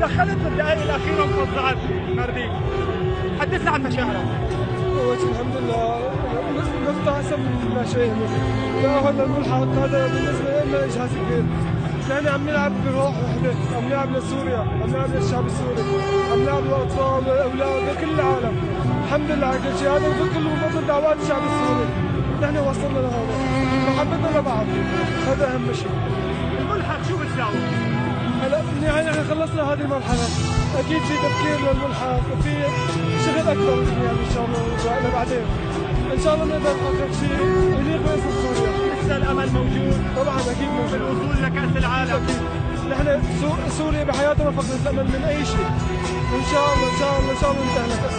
دخلت بالدقائق الأخيرة وفضعت مردين حدثنا عن مشاعرك. اول شيء الحمد لله. نقطة احسن من ما شايفه تأهل الملحق هذا بالنسبة لنا اجهاز كبير نحن عم نلعب بروح وحدة. عم نلعب لسوريا. عم نلعب للشعب السوري. عم نلعب للأطفال والأولاد لكل العالم. الحمد لله. على كل شيء. هذا كله من فضل دعوات الشعب السوري. نحن وصلنا لهذا. محبتنا لبعض. هذا أهم شيء. الملحق شو بتساوي؟ إحنا خلصنا هذه المرحلة. أكيد في تفكير للملحق وفي شغل أكبر يعني إن شاء الله لبعدين إن شاء الله نقدر نحقق شيء. يليق باسم سوريا. لسه الأمل موجود. طبعا أكيد موجود. بالوصول لكأس العالم. أكيد. نحن سو- سوريا بحياتنا ما فقدت الامل من أي شيء. وان شاء الله إن شاء الله إن شاء الله ننتهي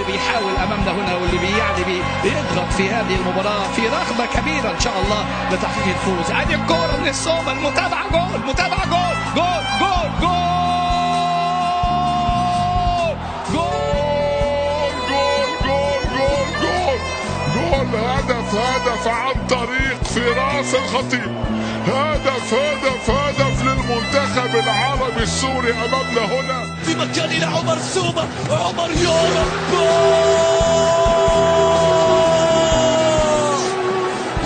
اللي بيحاول امامنا هنا واللي بيعني بي- بيضغط في هذه المباراه في رغبه كبيره ان شاء الله لتحقيق الفوز ادي الكوره من الصوبه المتابعه جول متابعه جول جول جول جول جول جول جول جول جول جول هدف هدف عن طريق فراس الخطيب هدف هدف هدف السوري أمامنا هنا. في مكان إلى عمر عمر جول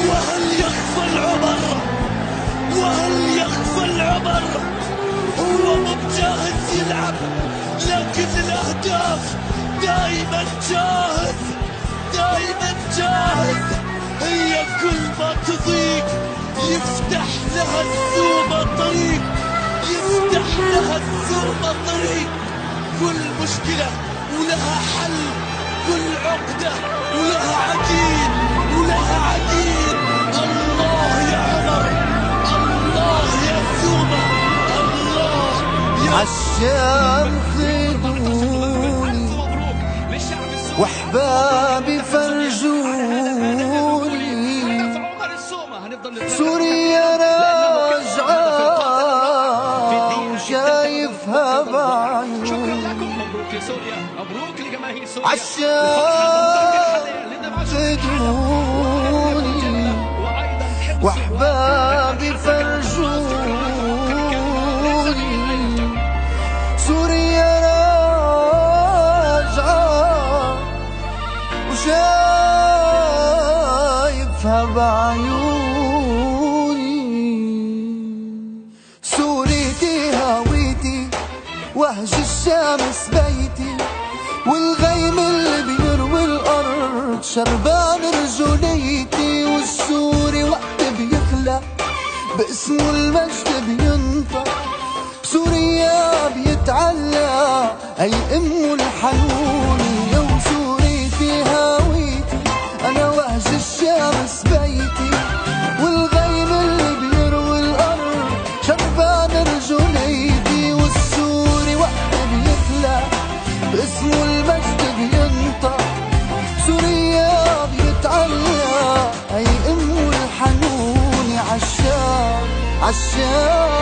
وهل يغفل عمر وهل يغفل عمر هو مجاهد يلعب لكن الأهداف دائما جاهز. دائما جاهز. هي كل ما تضيق يفتح لها الزومة طريق. لها الزومة طريق كل مشكلة ولها حل كل عقدة ولها عقيد ولها عقيد الله يا عمر الله يا زومة الله يا عالشام خدوني واحبابي فرجوني سوريا مبروك لسوريا مبروك لجماهير سوريا. عالشام خدوني واحبابي وهج الشمس بيتي والغيم اللي بيروي الأرض شربان رجوليتي والسوري وقت بيخلق باسمه المجد بينطق سوريا بيتعلى اي امه الحنوني Show.